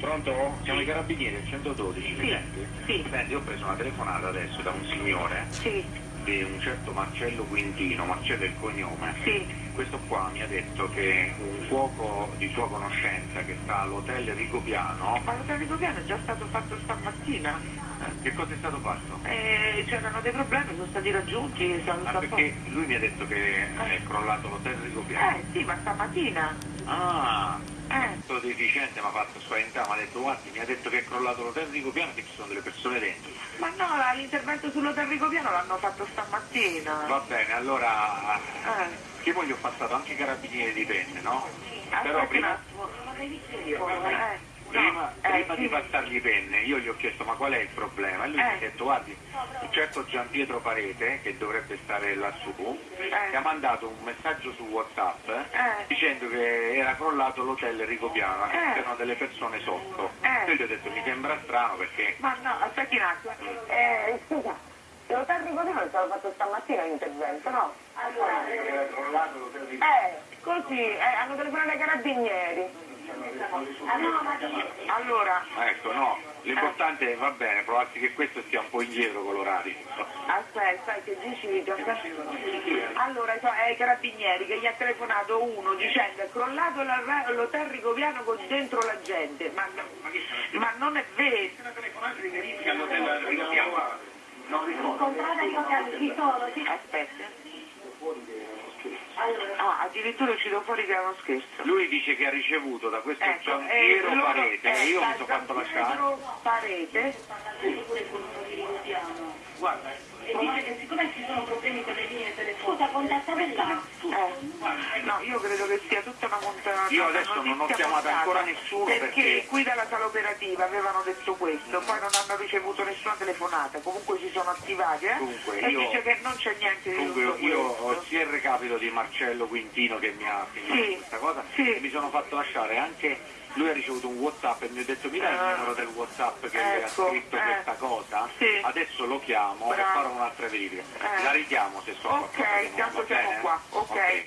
Pronto? Siamo i carabinieri al 112, mi Sì, senti? sì. Senti, ho preso una telefonata adesso da un signore Sì, di un certo Marcello Quintino, Marcello è il cognome. sì. Questo qua mi ha detto che un cuoco di sua conoscenza che sta all'hotel Rigopiano, Ma l'hotel Rigopiano è già stato fatto stamattina. eh, che cosa è stato fatto? Eh, c'erano dei problemi, sono stati raggiunti. Sono Ah, perché lui mi ha detto che è crollato l'hotel Rigopiano. Eh sì, ma stamattina. Ah, questo deficiente mi ha fatto spaventare, mi ha detto guardi, mi ha detto che è crollato l'hotel Rigopiano che ci sono delle persone dentro. ma no, l'intervento sull'hotel Rigopiano l'hanno fatto stamattina. Va bene, allora Eh, che poi gli ho passato anche i carabinieri di penne, no? Però aspetta un prima, attimo. Eh, prima, no, eh, prima sì. di passargli penne io gli ho chiesto ma qual è il problema? E lui mi ha Eh. detto guardi, un certo Gian Pietro Parete, che dovrebbe stare lassù, Eh. mi ha mandato un messaggio su Whatsapp Eh. dicendo che era crollato l'hotel Rigopiano e Eh. c'erano delle persone sotto. Eh. Io gli ho detto mi sembra strano perché Ma no, aspetti un attimo. Eh, scusa, l'hotel Rigopiano è stato fatto stamattina l'intervento, no? era crollato l'hotel. Eh, così, eh, hanno telefonato ai carabinieri. Allora, Ecco, no, l'importante va bene, provarsi che questo stia un po' indietro con l'orario. aspetta, che dici? Allora, è ai carabinieri che gli ha telefonato uno dicendo è crollato la- l'hotel Rigopiano con dentro la gente. Ma, ma non è vero. Non ricordo. Aspetta. Ah, addirittura uscito fuori che era uno scherzo. Lui dice che ha ricevuto da questo Ecco, Gian eh, Piero loro- Parete, eh, io mi sono fatto lasciare. Parete. Guarda, E dice che siccome ci sono problemi con le linee telefoniche, scusa, contattate là. Eh, no, io credo che sia tutta una montata. Io adesso non ho chiamato ancora nessuno perché, perché- qui dalla sala operativa avevano detto questo, poi non hanno ricevuto nessuna telefonata, comunque si sono attivati eh? Comunque, e io- dice che non c'è niente di comunque tutto io ho il recapito di Marcello Quintino che mi ha filmato Sì, questa cosa sì. e mi sono fatto lasciare anche lui ha ricevuto un whatsapp e mi ha detto mi dai il Ah. numero del whatsapp che lui ha Ecco, scritto eh. questa cosa Sì. adesso lo chiamo e Bravo. farò un'altra verifica Eh. la richiamo se sono Ok, tanto siamo qua, ok.